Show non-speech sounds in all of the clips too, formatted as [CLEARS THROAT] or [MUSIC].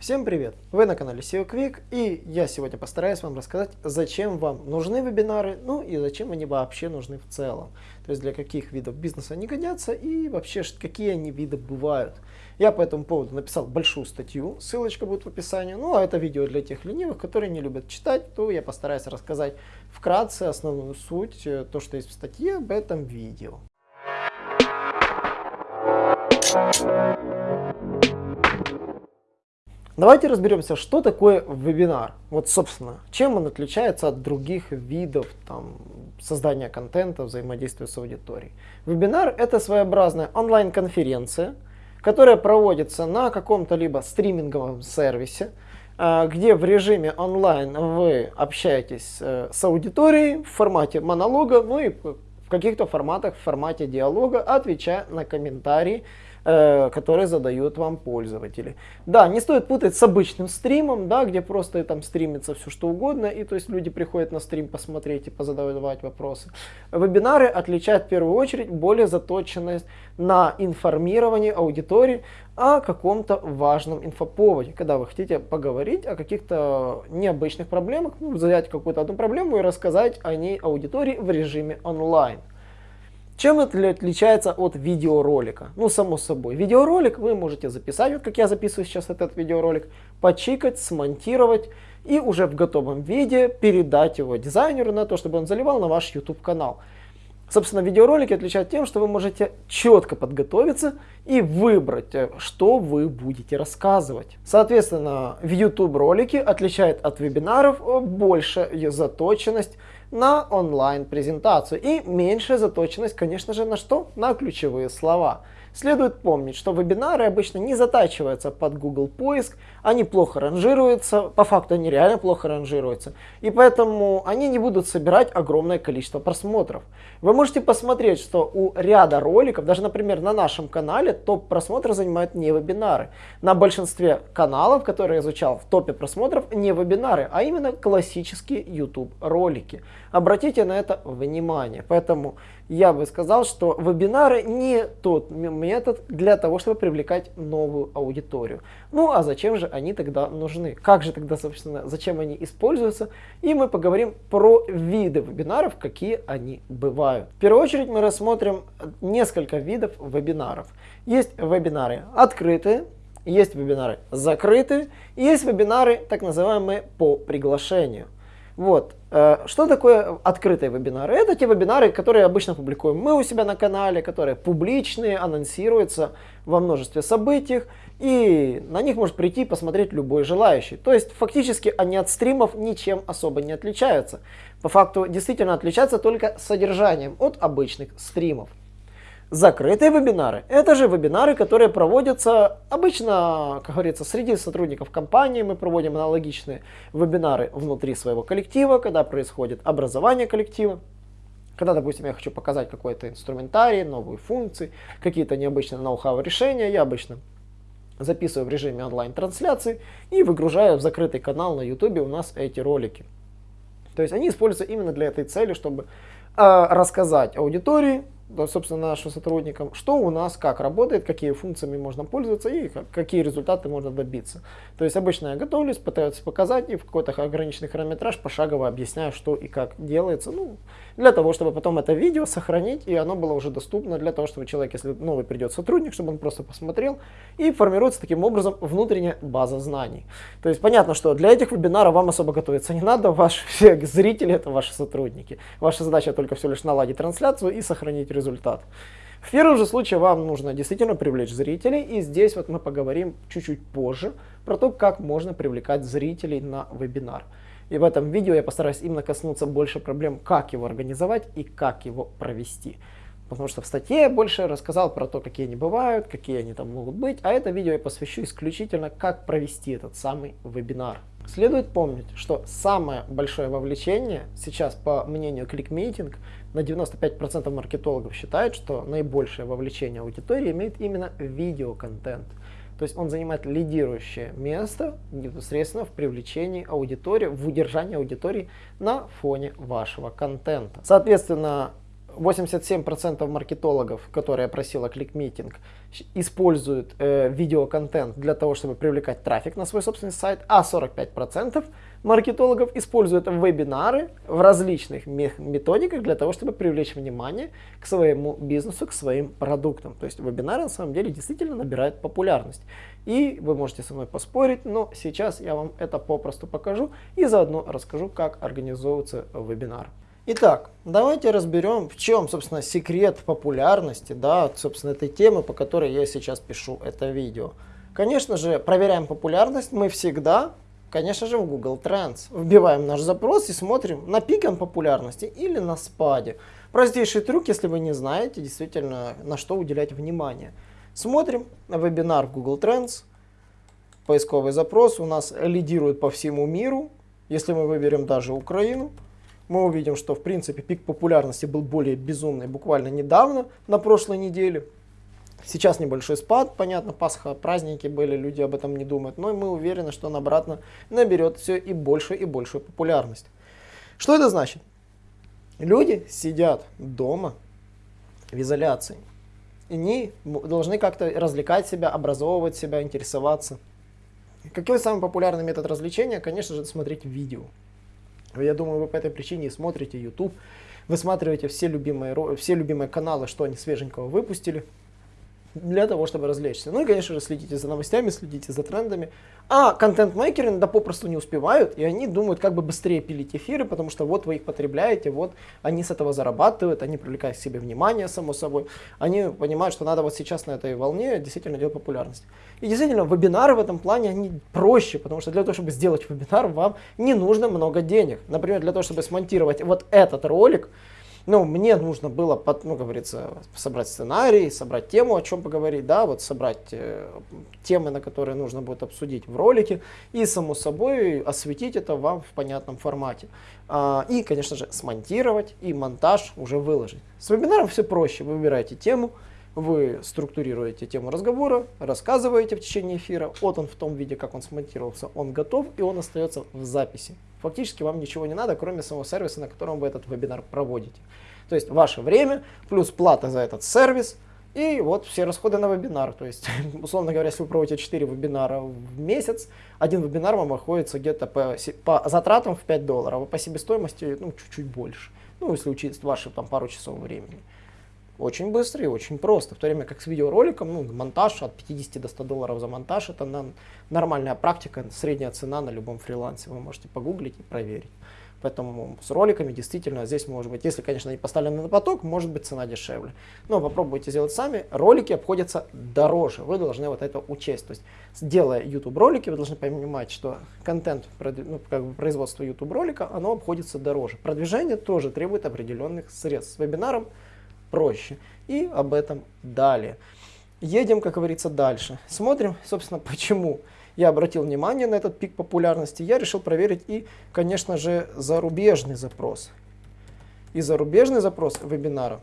Всем привет! Вы на канале SEO Quick и я сегодня постараюсь вам рассказать, зачем вам нужны вебинары, ну и зачем они вообще нужны в целом. То есть для каких видов бизнеса они годятся и вообще какие они виды бывают. Я по этому поводу написал большую статью, ссылочка будет в описании. Ну а это видео для тех ленивых, которые не любят читать, то я постараюсь рассказать вкратце основную суть, э, то что есть в статье об этом видео. Давайте разберемся, что такое вебинар. Вот, собственно, чем он отличается от других видов там, создания контента, взаимодействия с аудиторией. Вебинар – это своеобразная онлайн-конференция, которая проводится на каком-то либо стриминговом сервисе, а, где в режиме онлайн вы общаетесь э, с аудиторией в формате монолога, ну и в каких-то форматах, в формате диалога, отвечая на комментарии, Э, которые задают вам пользователи. Да, не стоит путать с обычным стримом, да, где просто там стримится все что угодно, и то есть люди приходят на стрим посмотреть и позадавать вопросы. Вебинары отличают в первую очередь более заточенность на информирование аудитории о каком-то важном инфоповоде, когда вы хотите поговорить о каких-то необычных проблемах, ну, взять какую-то одну проблему и рассказать о ней аудитории в режиме онлайн. Чем это отличается от видеоролика? Ну, само собой. Видеоролик вы можете записать, вот как я записываю сейчас этот видеоролик, почикать, смонтировать и уже в готовом виде передать его дизайнеру на то, чтобы он заливал на ваш YouTube канал. Собственно, видеоролики отличают тем, что вы можете четко подготовиться и выбрать, э, что вы будете рассказывать. Соответственно, в YouTube ролики отличает от вебинаров э, большая заточенность на онлайн-презентацию и меньшая заточенность, конечно же, на что? На ключевые слова. Следует помнить, что вебинары обычно не затачиваются под Google поиск, они плохо ранжируются, по факту они реально плохо ранжируются, и поэтому они не будут собирать огромное количество просмотров. Вы можете посмотреть, что у ряда роликов, даже, например, на нашем канале, топ просмотров занимают не вебинары. На большинстве каналов, которые я изучал, в топе просмотров не вебинары, а именно классические YouTube ролики. Обратите на это внимание. Поэтому я бы сказал, что вебинары не тот метод для того, чтобы привлекать новую аудиторию. Ну а зачем же они тогда нужны? Как же тогда, собственно, зачем они используются? И мы поговорим про виды вебинаров, какие они бывают. В первую очередь мы рассмотрим несколько видов вебинаров. Есть вебинары открытые, есть вебинары закрытые, есть вебинары так называемые по приглашению. Вот. Э, что такое открытые вебинары? Это те вебинары, которые обычно публикуем мы у себя на канале, которые публичные, анонсируются во множестве событий, и на них может прийти и посмотреть любой желающий. То есть фактически они от стримов ничем особо не отличаются. По факту действительно отличаются только содержанием от обычных стримов. Закрытые вебинары – это же вебинары, которые проводятся обычно, как говорится, среди сотрудников компании. Мы проводим аналогичные вебинары внутри своего коллектива, когда происходит образование коллектива. Когда, допустим, я хочу показать какой-то инструментарий, новые функции, какие-то необычные ноу-хау решения, я обычно записываю в режиме онлайн-трансляции и выгружаю в закрытый канал на YouTube у нас эти ролики. То есть они используются именно для этой цели, чтобы э, рассказать аудитории, собственно, нашим сотрудникам, что у нас как работает, какие функциями можно пользоваться и какие результаты можно добиться. То есть обычно я готовлюсь, пытаюсь показать и в какой-то ограниченный хронометраж пошагово объясняю, что и как делается, ну, для того, чтобы потом это видео сохранить и оно было уже доступно для того, чтобы человек, если новый придет сотрудник, чтобы он просто посмотрел и формируется таким образом внутренняя база знаний. То есть понятно, что для этих вебинаров вам особо готовиться не надо, [LAUGHS] ваши все зрители это ваши сотрудники. Ваша задача только все лишь наладить трансляцию и сохранить результат. В первом же случае вам нужно действительно привлечь зрителей, и здесь вот мы поговорим чуть-чуть позже про то, как можно привлекать зрителей на вебинар. И в этом видео я постараюсь именно коснуться больше проблем, как его организовать и как его провести. Потому что в статье я больше рассказал про то, какие они бывают, какие они там могут быть, а это видео я посвящу исключительно, как провести этот самый вебинар. Следует помнить, что самое большое вовлечение сейчас, по мнению ClickMeeting, на 95% маркетологов считают, что наибольшее вовлечение аудитории имеет именно видеоконтент. То есть он занимает лидирующее место непосредственно в привлечении аудитории, в удержании аудитории на фоне вашего контента. Соответственно, 87% маркетологов, которые просила кликмитинг, используют э, видеоконтент для того, чтобы привлекать трафик на свой собственный сайт, а 45% маркетологов используют вебинары в различных методиках для того, чтобы привлечь внимание к своему бизнесу, к своим продуктам. То есть вебинары на самом деле действительно набирают популярность. И вы можете со мной поспорить, но сейчас я вам это попросту покажу и заодно расскажу, как организовывается вебинар. Итак, давайте разберем, в чем, собственно, секрет популярности, да, собственно, этой темы, по которой я сейчас пишу это видео. Конечно же, проверяем популярность мы всегда, конечно же, в Google Trends. Вбиваем наш запрос и смотрим на пиком популярности или на спаде. Простейший трюк, если вы не знаете, действительно, на что уделять внимание. Смотрим на вебинар Google Trends. Поисковый запрос у нас лидирует по всему миру. Если мы выберем даже Украину, мы увидим, что в принципе пик популярности был более безумный буквально недавно, на прошлой неделе. Сейчас небольшой спад, понятно, Пасха, праздники были, люди об этом не думают, но мы уверены, что он обратно наберет все и больше и большую популярность. Что это значит? Люди сидят дома в изоляции. И они должны как-то развлекать себя, образовывать себя, интересоваться. Какой самый популярный метод развлечения? Конечно же, смотреть видео. Я думаю, вы по этой причине смотрите YouTube, высматриваете все любимые, все любимые каналы, что они свеженького выпустили для того, чтобы развлечься. Ну и, конечно же, следите за новостями, следите за трендами. А контент-мейкеры иногда попросту не успевают, и они думают, как бы быстрее пилить эфиры, потому что вот вы их потребляете, вот они с этого зарабатывают, они привлекают к себе внимание, само собой. Они понимают, что надо вот сейчас на этой волне действительно делать популярность. И действительно, вебинары в этом плане, они проще, потому что для того, чтобы сделать вебинар, вам не нужно много денег. Например, для того, чтобы смонтировать вот этот ролик, ну, мне нужно было, ну, говорится, собрать сценарий, собрать тему, о чем поговорить, да, вот собрать э, темы, на которые нужно будет обсудить в ролике, и, само собой, осветить это вам в понятном формате. А, и, конечно же, смонтировать и монтаж уже выложить. С вебинаром все проще, вы выбираете тему, вы структурируете тему разговора, рассказываете в течение эфира, вот он в том виде, как он смонтировался, он готов и он остается в записи. Фактически вам ничего не надо, кроме самого сервиса, на котором вы этот вебинар проводите. То есть ваше время плюс плата за этот сервис и вот все расходы на вебинар. То есть, [LAUGHS] условно говоря, если вы проводите 4 вебинара в месяц, один вебинар вам обходится где-то по, по затратам в 5 долларов, а по себестоимости ну, чуть-чуть больше. Ну, если учесть ваши там пару часов времени. Очень быстро и очень просто. В то время как с видеороликом, ну, монтаж от 50 до 100 долларов за монтаж, это на, нормальная практика, средняя цена на любом фрилансе. Вы можете погуглить и проверить. Поэтому с роликами действительно здесь может быть, если, конечно, они поставлены на поток, может быть цена дешевле. Но попробуйте сделать сами. Ролики обходятся дороже. Вы должны вот это учесть. То есть, делая YouTube ролики, вы должны понимать, что контент, ну, как бы производство YouTube ролика, оно обходится дороже. Продвижение тоже требует определенных средств. С вебинаром проще. И об этом далее. Едем, как говорится, дальше. Смотрим, собственно, [LAUGHS] почему я обратил внимание на этот пик популярности. Я решил проверить и, конечно же, зарубежный запрос. И зарубежный запрос вебинара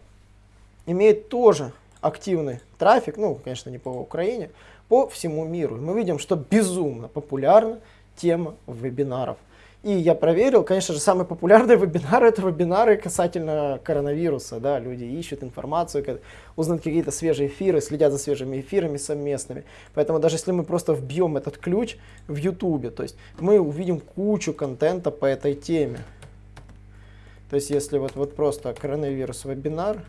имеет тоже активный трафик, ну, конечно, не по Украине, по всему миру. Мы видим, что безумно популярна тема вебинаров. И я проверил, конечно же, самые популярные [LAUGHS] вебинары это вебинары касательно коронавируса. Да, люди ищут информацию, узнают какие-то свежие эфиры, следят за свежими эфирами совместными. Поэтому даже если мы просто вбьем этот ключ в YouTube, то есть мы увидим кучу контента по этой теме. То есть если вот, вот просто коронавирус вебинар,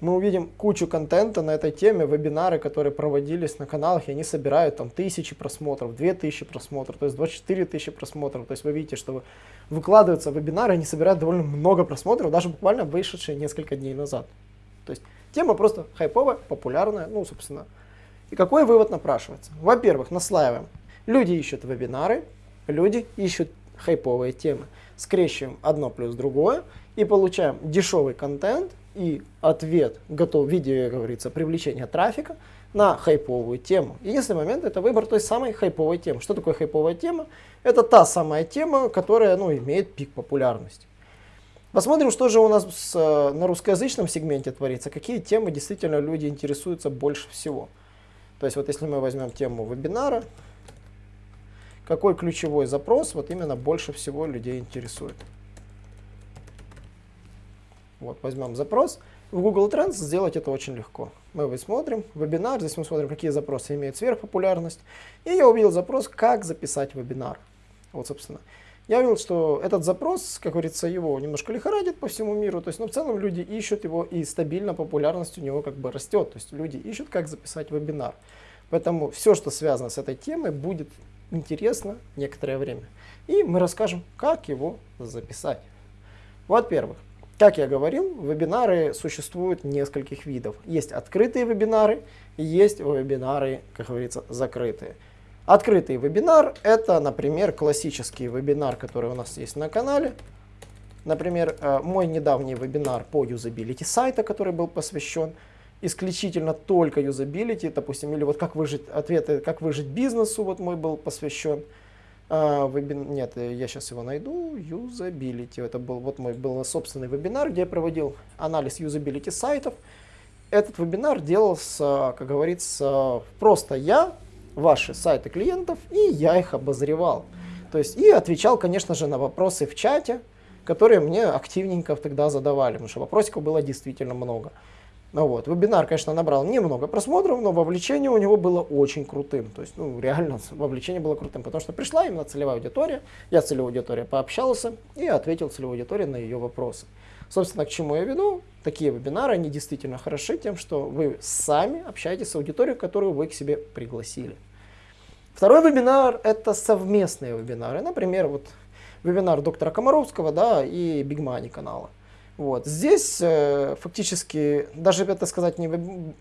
мы увидим кучу контента на этой теме, вебинары, которые проводились на каналах, и они собирают там тысячи просмотров, две тысячи просмотров, то есть 24 тысячи просмотров. То есть вы видите, что выкладываются вебинары, они собирают довольно много просмотров, даже буквально вышедшие несколько дней назад. То есть тема просто хайповая, популярная, ну, собственно. И какой вывод напрашивается? Во-первых, наслаиваем. Люди ищут вебинары, люди ищут хайповые темы. Скрещиваем одно плюс другое и получаем дешевый контент – и ответ готов в виде, как говорится, привлечения трафика на хайповую тему. Единственный момент это выбор той самой хайповой темы. Что такое хайповая тема? Это та самая тема, которая ну, имеет пик популярности. Посмотрим, что же у нас с, на русскоязычном сегменте творится, какие темы действительно люди интересуются больше всего. То есть вот если мы возьмем тему вебинара, какой ключевой запрос вот именно больше всего людей интересует. Вот, возьмем запрос. В Google Trends сделать это очень легко. Мы смотрим вебинар, здесь мы смотрим, какие запросы имеют сверхпопулярность. И я увидел запрос, как записать вебинар. Вот, собственно. Я увидел, что этот запрос, как говорится, его немножко лихорадит по всему миру. То есть, но ну, в целом люди ищут его, и стабильно популярность у него как бы растет. То есть люди ищут, как записать вебинар. Поэтому все, что связано с этой темой, будет интересно некоторое время. И мы расскажем, как его записать. Во-первых, как я говорил, вебинары существуют нескольких видов. Есть открытые вебинары, есть вебинары, как говорится, закрытые. Открытый вебинар – это, например, классический вебинар, который у нас есть на канале. Например, э, мой недавний вебинар по юзабилити сайта, который был посвящен исключительно только юзабилити, допустим, или вот как выжить, ответы, как выжить бизнесу, вот мой был посвящен. А, вебин... Нет, я сейчас его найду. Юзабилити. Это был вот мой был собственный вебинар, где я проводил анализ юзабилити сайтов. Этот вебинар делался, как говорится, просто я, ваши сайты клиентов, и я их обозревал. То есть и отвечал, конечно же, на вопросы в чате, которые мне активненько тогда задавали, потому что вопросиков было действительно много. Ну вот. Вебинар, конечно, набрал немного просмотров, но вовлечение у него было очень крутым. То есть, ну, реально, вовлечение было крутым, потому что пришла именно целевая аудитория, я с целевой аудиторией пообщался и ответил целевой аудитории на ее вопросы. Собственно, к чему я веду? Такие вебинары, они действительно хороши тем, что вы сами общаетесь с аудиторией, которую вы к себе пригласили. Второй вебинар – это совместные вебинары. Например, вот вебинар доктора Комаровского да, и Big Money канала. Вот. Здесь э, фактически, даже это сказать, не,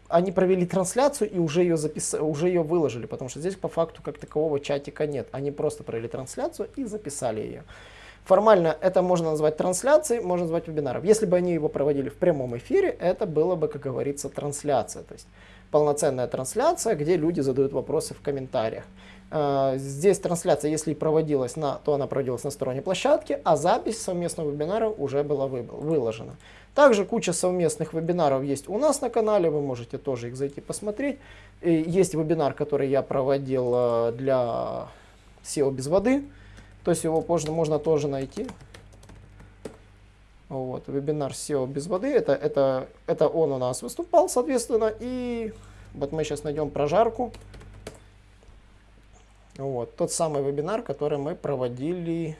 они провели трансляцию и уже ее, запис... уже ее выложили, потому что здесь по факту как такового чатика нет. Они просто провели трансляцию и записали ее. Формально это можно назвать трансляцией, можно назвать вебинаром. Если бы они его проводили в прямом эфире, это было бы, как говорится, трансляция. То есть полноценная трансляция, где люди задают вопросы в комментариях. Э, здесь трансляция, если и проводилась, на, то она проводилась на сторонней площадке, а запись совместного вебинара уже была выложена. Также куча совместных вебинаров есть у нас на канале, вы можете тоже их зайти посмотреть. Есть вебинар, который я проводил э, для SEO без воды, то есть его можно, можно тоже найти. Вот, вебинар SEO без воды, это, это, это он у нас выступал, соответственно, и вот мы сейчас найдем прожарку. Вот, тот самый вебинар, который мы проводили,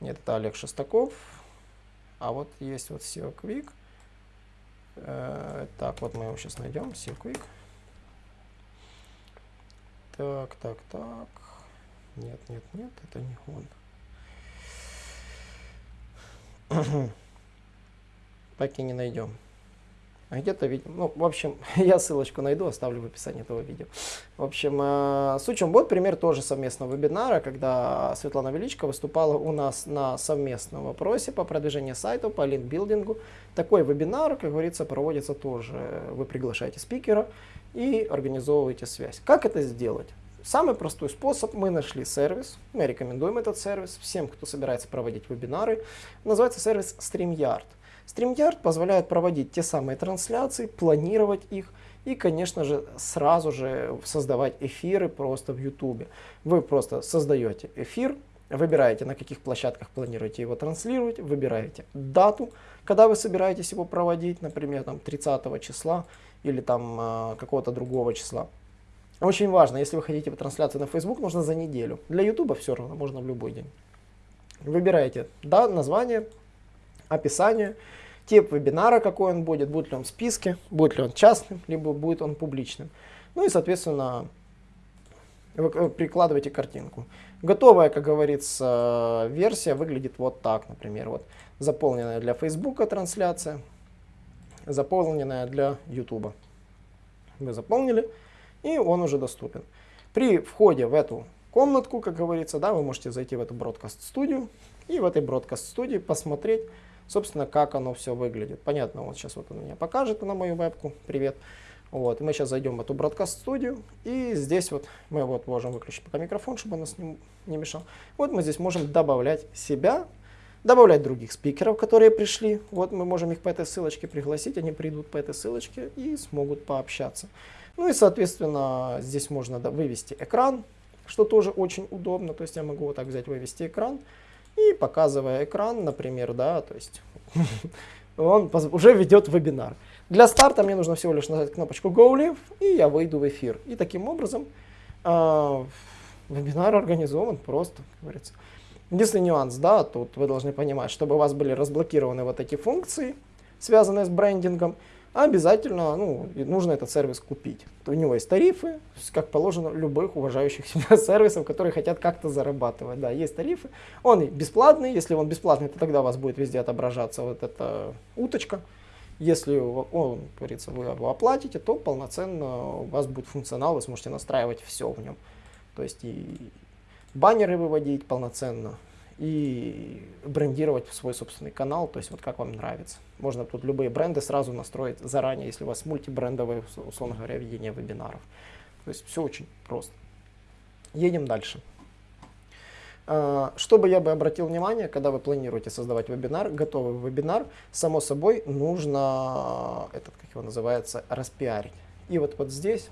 нет, это Олег Шестаков, а вот есть вот SEO Quick. Э, так, вот мы его сейчас найдем, SEO Quick. Так, так, так. Нет, нет, нет, это не он. [CLEARS THROAT] так и не найдем. А где-то. Ну, в общем, [LAUGHS] я ссылочку найду, оставлю в описании этого видео. В общем, э, с учем вот пример тоже совместного вебинара, когда Светлана Величко выступала у нас на совместном вопросе по продвижению сайта, по линкбилдингу. Такой вебинар, как говорится, проводится тоже. Вы приглашаете спикера и организовываете связь. Как это сделать? Самый простой способ, мы нашли сервис, мы рекомендуем этот сервис всем, кто собирается проводить вебинары. Называется сервис StreamYard. StreamYard позволяет проводить те самые трансляции, планировать их и, конечно же, сразу же создавать эфиры просто в YouTube. Вы просто создаете эфир, выбираете, на каких площадках планируете его транслировать, выбираете дату, когда вы собираетесь его проводить, например, там 30 числа или там э, какого-то другого числа. Очень важно, если вы хотите трансляцию на Facebook, нужно за неделю. Для YouTube все равно, можно в любой день. Выбираете да, название, описание, тип вебинара, какой он будет, будет ли он в списке, будет ли он частным, либо будет он публичным. Ну и, соответственно, вы прикладываете картинку. Готовая, как говорится, версия выглядит вот так, например. Вот заполненная для Facebook трансляция, заполненная для YouTube. Вы заполнили, и он уже доступен. При входе в эту комнатку, как говорится, да, вы можете зайти в эту бродкаст студию и в этой бродкаст студии посмотреть, собственно, как оно все выглядит. Понятно, вот сейчас вот он мне покажет на мою вебку. Привет. Вот, мы сейчас зайдем в эту бродкаст-студию, и здесь вот мы вот можем выключить пока микрофон, чтобы он нас не, не мешал. Вот мы здесь можем добавлять себя, добавлять других спикеров, которые пришли. Вот мы можем их по этой ссылочке пригласить, они придут по этой ссылочке и смогут пообщаться. Ну и, соответственно, здесь можно вывести экран, что тоже очень удобно. То есть я могу вот так взять, вывести экран, и показывая экран, например, да, то есть [LAUGHS] он уже ведет вебинар. Для старта мне нужно всего лишь нажать кнопочку Go Live, и я выйду в эфир. И таким образом э, вебинар организован просто, как говорится. Единственный нюанс, да, тут вы должны понимать, чтобы у вас были разблокированы вот эти функции, связанные с брендингом, обязательно ну, нужно этот сервис купить. У него есть тарифы, как положено любых уважающих [LAUGHS] себя сервисов, которые хотят как-то зарабатывать. Да, есть тарифы. Он бесплатный, если он бесплатный, то тогда у вас будет везде отображаться вот эта уточка. Если он, говорится, вы его оплатите, то полноценно у вас будет функционал, вы сможете настраивать все в нем. То есть и баннеры выводить полноценно, и брендировать свой собственный канал, то есть вот как вам нравится. Можно тут любые бренды сразу настроить заранее, если у вас мультибрендовое, условно говоря, ведение вебинаров. То есть все очень просто. Едем дальше. А, Чтобы я бы обратил внимание, когда вы планируете создавать вебинар, готовый вебинар, само собой нужно, этот, как его называется, распиарить. И вот, вот здесь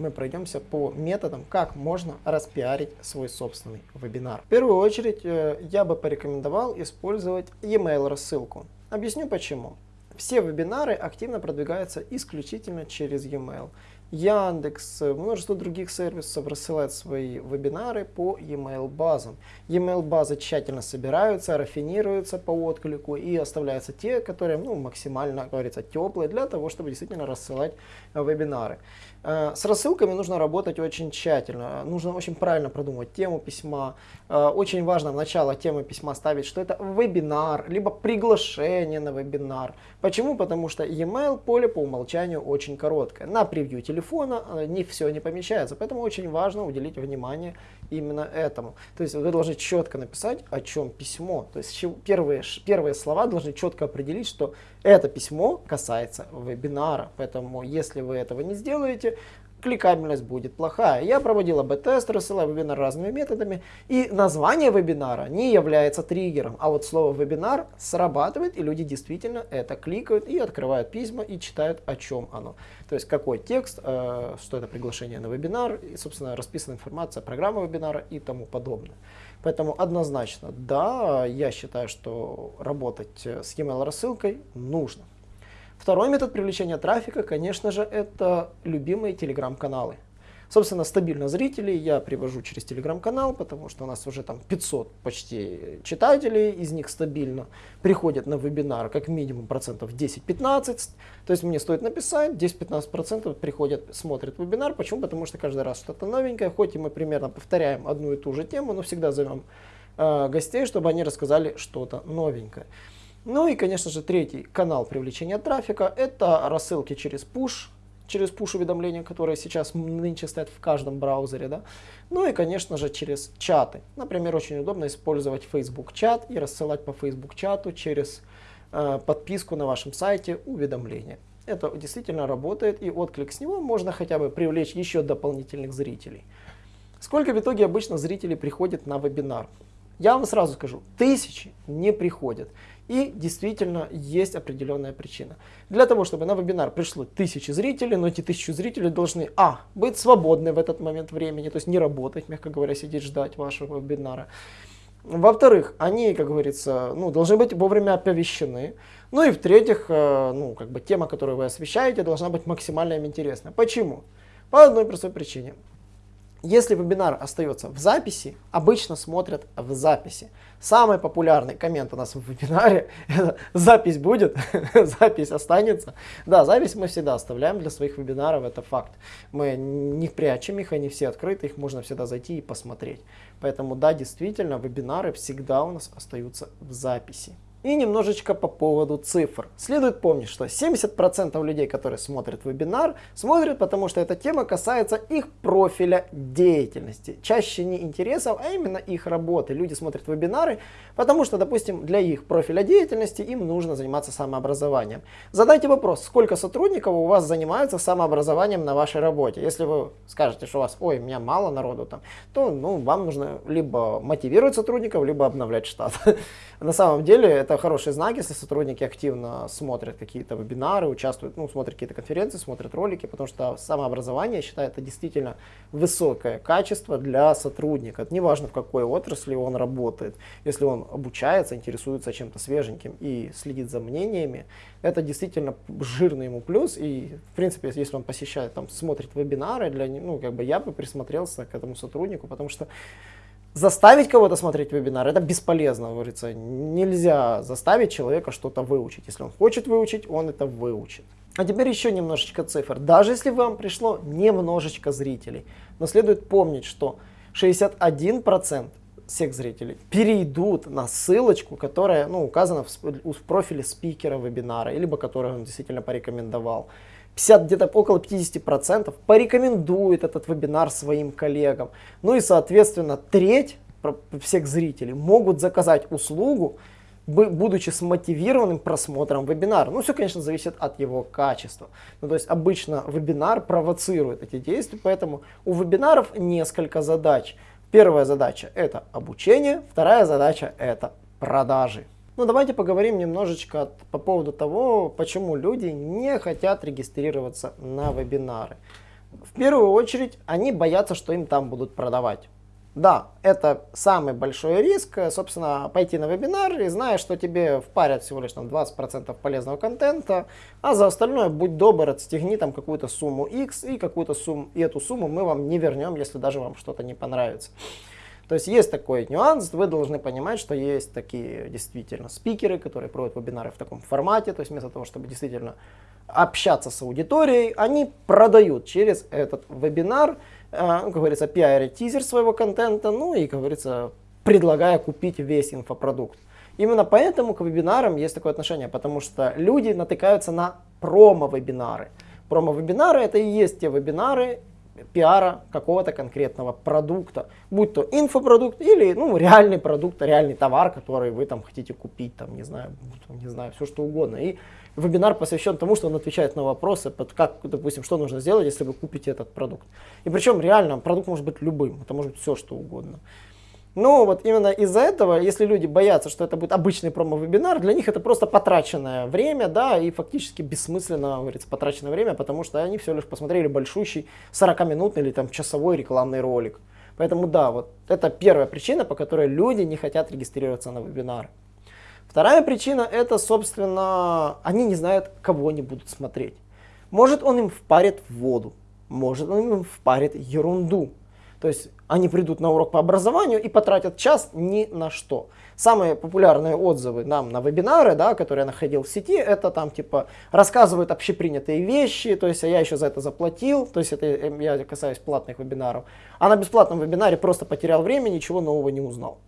мы пройдемся по методам, как можно распиарить свой собственный вебинар. В первую очередь э, я бы порекомендовал использовать e-mail рассылку. Объясню почему. Все вебинары активно продвигаются исключительно через e-mail. Яндекс, множество других сервисов рассылают свои вебинары по e-mail базам. E-mail базы тщательно собираются, рафинируются по отклику и оставляются те, которые ну, максимально, говорится, теплые для того, чтобы действительно рассылать вебинары. Э, с рассылками нужно работать очень тщательно, нужно очень правильно продумать тему письма. Э, очень важно в начало темы письма ставить, что это вебинар, либо приглашение на вебинар. Почему? Потому что e-mail поле по умолчанию очень короткое. На превью телефона э, не все не помещается, поэтому очень важно уделить внимание именно этому. То есть вы должны четко написать, о чем письмо. То есть первые, первые слова должны четко определить, что это письмо касается вебинара. Поэтому если вы этого не сделаете, кликабельность будет плохая. Я проводил АБ-тест, рассылаю вебинар разными методами, и название вебинара не является триггером, а вот слово вебинар срабатывает, и люди действительно это кликают и открывают письма и читают, о чем оно. То есть какой текст, э, что это приглашение на вебинар, и, собственно, расписана информация, программа вебинара и тому подобное. Поэтому однозначно, да, я считаю, что работать с e-mail рассылкой нужно. Второй метод привлечения трафика, конечно же, это любимые телеграм-каналы. Собственно, стабильно зрителей я привожу через телеграм-канал, потому что у нас уже там 500 почти читателей, из них стабильно приходят на вебинар как минимум процентов 10-15. То есть мне стоит написать, 10-15 процентов приходят, смотрят вебинар. Почему? Потому что каждый раз что-то новенькое, хоть и мы примерно повторяем одну и ту же тему, но всегда зовем э, гостей, чтобы они рассказали что-то новенькое. Ну и, конечно же, третий канал привлечения трафика – это рассылки через push, через push-уведомления, которые сейчас нынче стоят в каждом браузере. Да? Ну и, конечно же, через чаты. Например, очень удобно использовать Facebook чат и рассылать по Facebook чату через э, подписку на вашем сайте уведомления. Это действительно работает, и отклик с него можно хотя бы привлечь еще дополнительных зрителей. Сколько в итоге обычно зрителей приходит на вебинар? Я вам сразу скажу, тысячи не приходят. И действительно есть определенная причина. Для того, чтобы на вебинар пришло тысячи зрителей, но эти тысячи зрителей должны, а, быть свободны в этот момент времени, то есть не работать, мягко говоря, сидеть ждать вашего вебинара. Во-вторых, они, как говорится, ну, должны быть вовремя оповещены. Ну и в-третьих, э, ну, как бы тема, которую вы освещаете, должна быть максимально им интересна. Почему? По одной простой причине. Если вебинар остается в записи, обычно смотрят в записи. Самый популярный коммент у нас в вебинаре – это запись будет, [LAUGHS] запись останется. Да, запись мы всегда оставляем для своих вебинаров, это факт. Мы не прячем их, они все открыты, их можно всегда зайти и посмотреть. Поэтому да, действительно, вебинары всегда у нас остаются в записи. И немножечко по поводу цифр. Следует помнить, что 70% людей, которые смотрят вебинар, смотрят, потому что эта тема касается их профиля деятельности. Чаще не интересов, а именно их работы. Люди смотрят вебинары, потому что, допустим, для их профиля деятельности им нужно заниматься самообразованием. Задайте вопрос, сколько сотрудников у вас занимаются самообразованием на вашей работе. Если вы скажете, что у вас, ой, у меня мало народу там, то ну, вам нужно либо мотивировать сотрудников, либо обновлять штат. [LAUGHS] На самом деле, это это хороший знак, если сотрудники активно смотрят какие-то вебинары, участвуют, ну, смотрят какие-то конференции, смотрят ролики, потому что самообразование, я считаю, это действительно высокое качество для сотрудника. Это неважно, в какой отрасли он работает. Если он обучается, интересуется чем-то свеженьким и следит за мнениями, это действительно жирный ему плюс. И, в принципе, если он посещает, там, смотрит вебинары, для, ну, как бы я бы присмотрелся к этому сотруднику, потому что заставить кого-то смотреть вебинар, это бесполезно, говорится. Нельзя заставить человека что-то выучить. Если он хочет выучить, он это выучит. А теперь еще немножечко цифр. Даже если вам пришло немножечко зрителей, но следует помнить, что 61% всех зрителей перейдут на ссылочку, которая ну, указана в, в профиле спикера вебинара, либо которую он действительно порекомендовал. 50, где-то около 50% порекомендует этот вебинар своим коллегам. Ну и, соответственно, треть всех зрителей могут заказать услугу, будучи смотивированным просмотром вебинара. Ну, все, конечно, зависит от его качества. Ну, то есть обычно вебинар провоцирует эти действия, поэтому у вебинаров несколько задач. Первая задача это обучение, вторая задача это продажи. Ну, давайте поговорим немножечко по поводу того, почему люди не хотят регистрироваться на вебинары. В первую очередь, они боятся, что им там будут продавать. Да, это самый большой риск, собственно, пойти на вебинар и зная, что тебе впарят всего лишь там 20% полезного контента, а за остальное, будь добр, отстегни там какую-то сумму X и какую-то сумму, и эту сумму мы вам не вернем, если даже вам что-то не понравится. То есть есть такой нюанс, вы должны понимать, что есть такие действительно спикеры, которые проводят вебинары в таком формате, то есть вместо того, чтобы действительно общаться с аудиторией, они продают через этот вебинар, э, как говорится, пиарят тизер своего контента, ну и, говорится, предлагая купить весь инфопродукт. Именно поэтому к вебинарам есть такое отношение, потому что люди натыкаются на промо-вебинары. Промо-вебинары это и есть те вебинары, пиара какого-то конкретного продукта, будь то инфопродукт или ну, реальный продукт, реальный товар, который вы там хотите купить, там, не знаю, не знаю, все что угодно. И вебинар посвящен тому, что он отвечает на вопросы, под как, допустим, что нужно сделать, если вы купите этот продукт. И причем реально продукт может быть любым, это может быть все что угодно. Но вот именно из-за этого, если люди боятся, что это будет обычный промо-вебинар, для них это просто потраченное время, да, и фактически бессмысленно, говорится, потраченное время, потому что они все лишь посмотрели большущий 40-минутный или там часовой рекламный ролик. Поэтому да, вот это первая причина, по которой люди не хотят регистрироваться на вебинары. Вторая причина это, собственно, они не знают, кого они будут смотреть. Может он им впарит воду, может он им впарит ерунду. То есть они придут на урок по образованию и потратят час ни на что. Самые популярные отзывы нам на вебинары, да, которые я находил в сети, это там типа рассказывают общепринятые вещи, то есть а я еще за это заплатил, то есть это я касаюсь платных вебинаров. А на бесплатном вебинаре просто потерял время, ничего нового не узнал.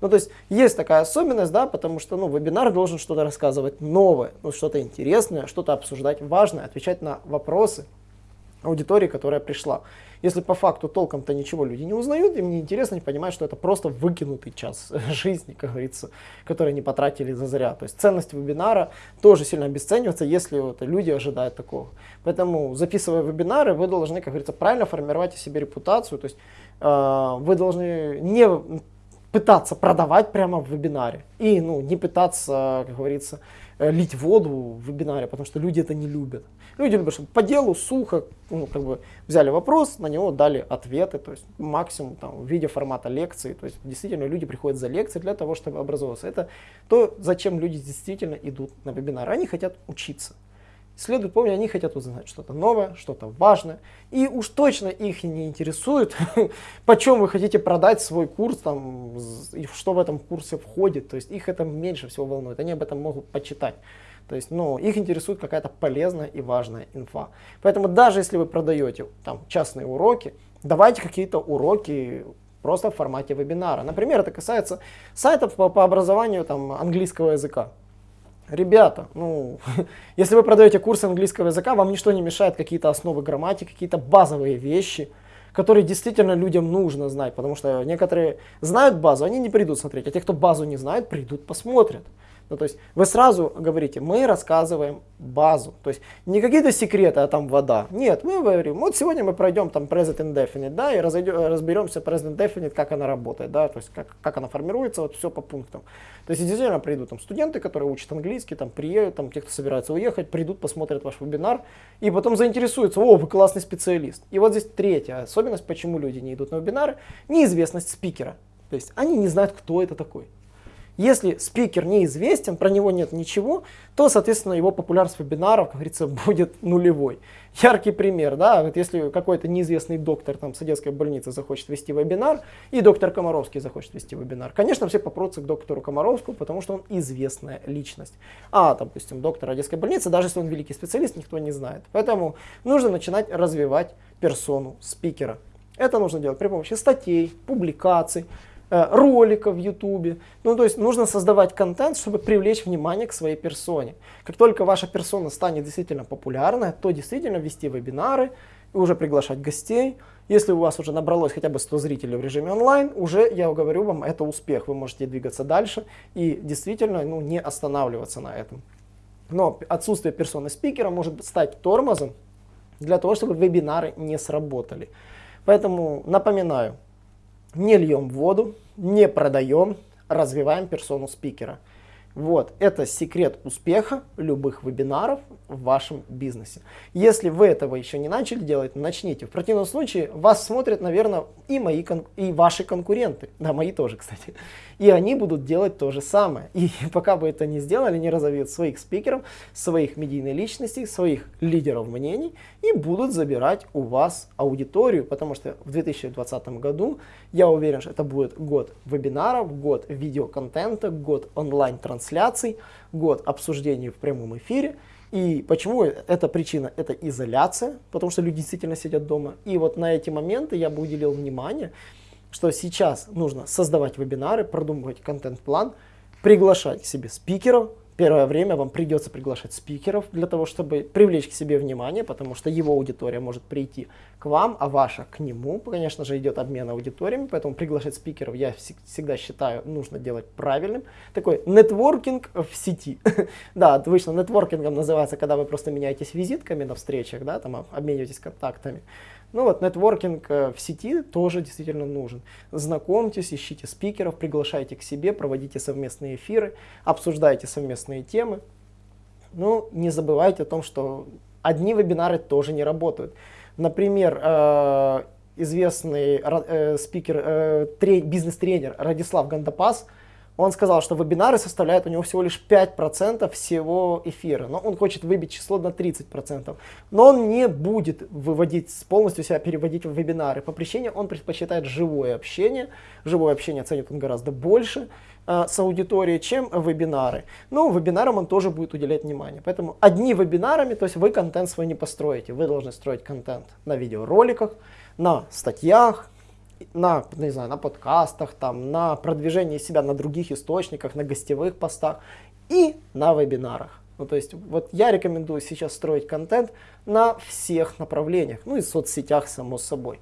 Ну, то есть есть такая особенность, да, потому что, ну, вебинар должен что-то рассказывать новое, ну, что-то интересное, что-то обсуждать важное, отвечать на вопросы аудитории, которая пришла. Если по факту толком-то ничего люди не узнают, им не интересно, не понимают, что это просто выкинутый час [LAUGHS] жизни, как говорится, который они потратили за зря. То есть ценность вебинара тоже сильно обесценивается, если вот люди ожидают такого. Поэтому, записывая вебинары, вы должны, как говорится, правильно формировать о себе репутацию. То есть э, вы должны не пытаться продавать прямо в вебинаре и ну, не пытаться, как говорится, Э, лить воду в вебинаре, потому что люди это не любят. Люди любят, чтобы по делу, сухо, ну, как бы взяли вопрос, на него дали ответы, то есть максимум там, в виде формата лекции. То есть действительно люди приходят за лекции для того, чтобы образоваться. Это то, зачем люди действительно идут на вебинар. Они хотят учиться. Следует помнить, они хотят узнать что-то новое, что-то важное. И уж точно их не интересует, [LAUGHS] почем вы хотите продать свой курс, там, и что в этом курсе входит. То есть их это меньше всего волнует. Они об этом могут почитать. То есть, ну, их интересует какая-то полезная и важная инфа. Поэтому даже если вы продаете там частные уроки, давайте какие-то уроки просто в формате вебинара. Например, это касается сайтов по, по образованию там, английского языка. Ребята, ну, [LAUGHS] если вы продаете курс английского языка, вам ничто не мешает какие-то основы грамматики, какие-то базовые вещи, которые действительно людям нужно знать, потому что некоторые знают базу, они не придут смотреть, а те, кто базу не знает, придут посмотрят. Ну, то есть вы сразу говорите, мы рассказываем базу. То есть не какие-то секреты, а там вода. Нет, мы говорим, вот сегодня мы пройдем там present indefinite, да, и разойдем, разберемся present indefinite, как она работает, да, то есть как, как она формируется, вот все по пунктам. То есть действительно придут там студенты, которые учат английский, там приедут, там те, кто собирается уехать, придут, посмотрят ваш вебинар и потом заинтересуются, о, вы классный специалист. И вот здесь третья особенность, почему люди не идут на вебинары, неизвестность спикера. То есть они не знают, кто это такой. Если спикер неизвестен, про него нет ничего, то, соответственно, его популярность вебинаров, как говорится, [LAUGHS] будет нулевой. Яркий пример, да, вот если какой-то неизвестный доктор там, с детской больницы захочет вести вебинар, и доктор Комаровский захочет вести вебинар, конечно, все попрутся к доктору Комаровскому, потому что он известная личность. А, допустим, доктор Одесской больницы, даже если он великий специалист, никто не знает. Поэтому нужно начинать развивать персону спикера. Это нужно делать при помощи статей, публикаций, Э, роликов в YouTube. Ну, то есть нужно создавать контент, чтобы привлечь внимание к своей персоне. Как только ваша персона станет действительно популярной, то действительно вести вебинары и уже приглашать гостей. Если у вас уже набралось хотя бы 100 зрителей в режиме онлайн, уже, я говорю вам, это успех. Вы можете двигаться дальше и действительно ну, не останавливаться на этом. Но отсутствие персоны спикера может стать тормозом для того, чтобы вебинары не сработали. Поэтому напоминаю, не льем воду, не продаем, развиваем персону спикера. Вот, это секрет успеха любых вебинаров в вашем бизнесе. Если вы этого еще не начали делать, начните. В противном случае вас смотрят, наверное, и мои и ваши конкуренты. Да, мои тоже, кстати. И они будут делать то же самое. И [LAUGHS] пока вы это не сделали, не разовьют своих спикеров, своих медийных личностей, своих лидеров мнений и будут забирать у вас аудиторию, потому что в 2020 году я уверен, что это будет год вебинаров, год видеоконтента, год онлайн-трансляций, год обсуждений в прямом эфире. И почему эта причина? Это изоляция, потому что люди действительно сидят дома. И вот на эти моменты я бы уделил внимание, что сейчас нужно создавать вебинары, продумывать контент-план, приглашать к себе спикеров, Первое время вам придется приглашать спикеров для того, чтобы привлечь к себе внимание, потому что его аудитория может прийти к вам, а ваша к нему. Конечно же, идет обмен аудиториями, поэтому приглашать спикеров я всегда считаю нужно делать правильным. Такой нетворкинг в сети. [LAUGHS] да, обычно нетворкингом называется, когда вы просто меняетесь визитками на встречах, да, там обмениваетесь контактами. Ну вот, нетворкинг э, в сети тоже действительно нужен. Знакомьтесь, ищите спикеров, приглашайте к себе, проводите совместные эфиры, обсуждайте совместные темы. Ну, не забывайте о том, что одни вебинары тоже не работают. Например, э, известный э, спикер, бизнес-тренер Радислав Гандапас – он сказал, что вебинары составляют у него всего лишь 5% всего эфира, но он хочет выбить число на 30%. Но он не будет выводить, полностью себя переводить в вебинары. По причине он предпочитает живое общение. Живое общение ценит он гораздо больше э, с аудиторией, чем вебинары. Но вебинарам он тоже будет уделять внимание. Поэтому одни вебинарами, то есть вы контент свой не построите. Вы должны строить контент на видеороликах, на статьях, на, не знаю, на подкастах, там, на продвижении себя на других источниках, на гостевых постах и на вебинарах. Ну, то есть, вот я рекомендую сейчас строить контент на всех направлениях, ну и в соцсетях, само собой.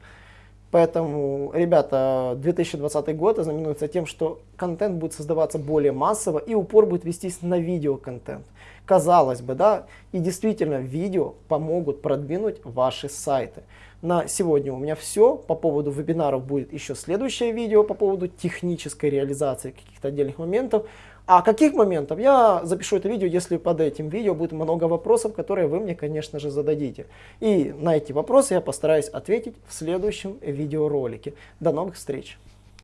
Поэтому, ребята, 2020 год ознаменуется тем, что контент будет создаваться более массово и упор будет вестись на видеоконтент. Казалось бы, да, и действительно видео помогут продвинуть ваши сайты. На сегодня у меня все. По поводу вебинаров будет еще следующее видео по поводу технической реализации каких-то отдельных моментов. А каких моментов? Я запишу это видео, если под этим видео будет много вопросов, которые вы мне, конечно же, зададите. И на эти вопросы я постараюсь ответить в следующем видеоролике. До новых встреч!